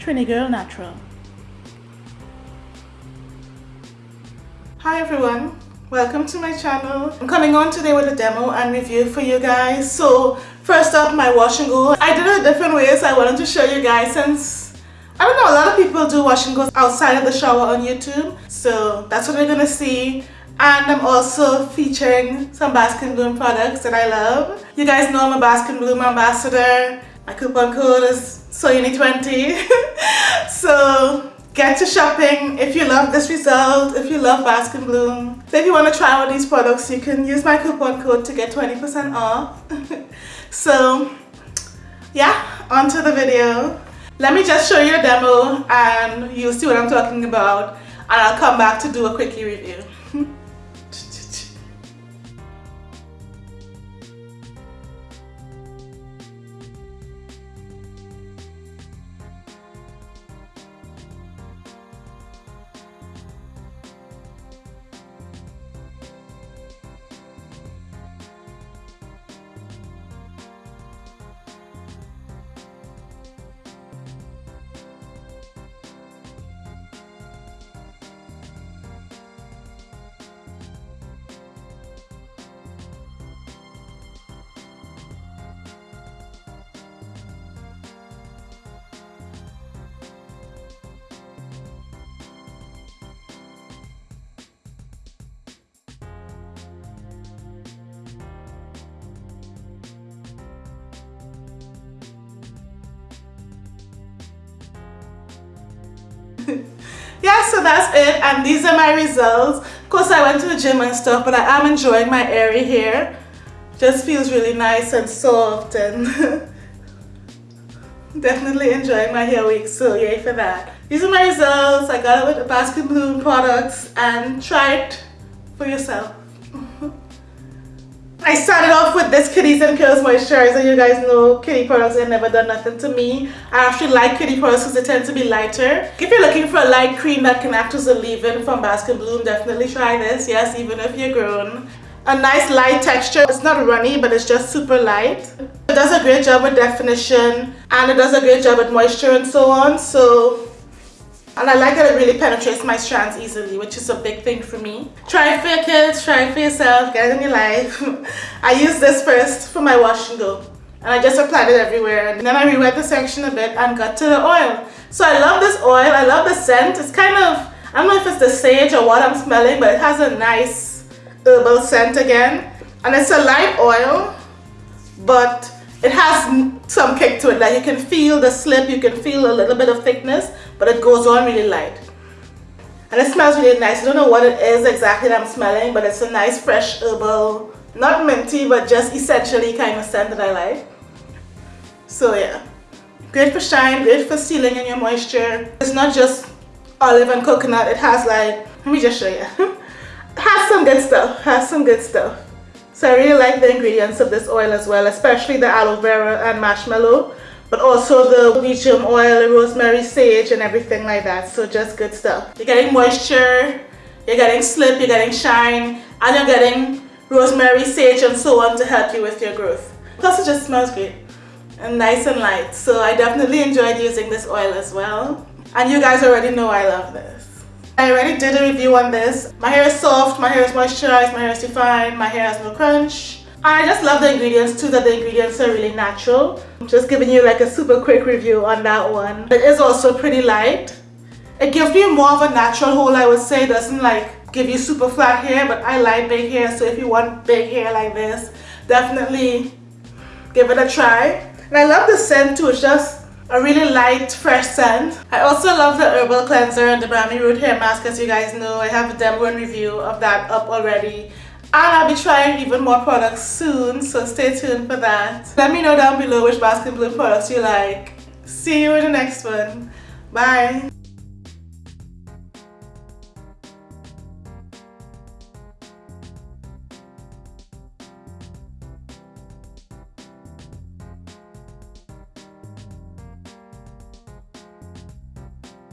Trini Girl Natural. Hi everyone, welcome to my channel. I'm coming on today with a demo and review for you guys. So first up my wash and go. I did it a different way so I wanted to show you guys since I don't know a lot of people do wash and goes outside of the shower on YouTube. So that's what we're gonna see and I'm also featuring some Bask and Bloom products that I love. You guys know I'm a Bask and Bloom ambassador. My coupon code is SOYUNI20. so get to shopping if you love this result, if you love Bask and Bloom. So if you want to try of these products, you can use my coupon code to get 20% off. so yeah, on to the video. Let me just show you a demo and you'll see what I'm talking about and I'll come back to do a quickie review. So that's it and these are my results. Of course I went to the gym and stuff but I am enjoying my airy hair just feels really nice and soft and definitely enjoying my hair week so yay for that. These are my results. I got it with the Bask and Bloom products and try it for yourself. I started off with this Kiddies and Curls moisturizer. You guys know kiddie products have never done nothing to me. I actually like kiddie products because they tend to be lighter. If you're looking for a light cream that can act as a leave-in from Bask and Bloom, definitely try this. Yes, even if you're grown. A nice light texture. It's not runny, but it's just super light. It does a great job with definition and it does a great job with moisture and so on. So and I like that it really penetrates my strands easily, which is a big thing for me. Try it for your kids, try it for yourself, get it in your life. I use this first for my wash and go. And I just applied it everywhere. And then I rewet the section a bit and got to the oil. So I love this oil, I love the scent. It's kind of, I don't know if it's the sage or what I'm smelling, but it has a nice herbal scent again. And it's a light oil, but it has some kick to it. Like you can feel the slip, you can feel a little bit of thickness, but it goes on really light. And it smells really nice. I don't know what it is exactly that I'm smelling, but it's a nice fresh herbal, not minty, but just essentially kind of scent that I like. So yeah, great for shine, great for sealing in your moisture. It's not just olive and coconut, it has like, let me just show you. it has some good stuff, has some good stuff. So I really like the ingredients of this oil as well, especially the aloe vera and marshmallow but also the Vegetrum oil, rosemary, sage and everything like that. So just good stuff. You're getting moisture, you're getting slip, you're getting shine, and you're getting rosemary, sage and so on to help you with your growth. Plus it just smells great and nice and light. So I definitely enjoyed using this oil as well. And you guys already know I love this. I already did a review on this. My hair is soft, my hair is moisturized, my hair is defined, my hair has no crunch. I just love the ingredients too, that the ingredients are really natural. I'm just giving you like a super quick review on that one. It is also pretty light. It gives me more of a natural hold I would say. It doesn't like give you super flat hair but I like big hair so if you want big hair like this definitely give it a try. And I love the scent too. It's just a really light fresh scent. I also love the herbal cleanser and the Brahmi root hair mask as you guys know. I have a demo and review of that up already and I'll be trying even more products soon, so stay tuned for that. Let me know down below which Bask and Bloom products you like. See you in the next one. Bye.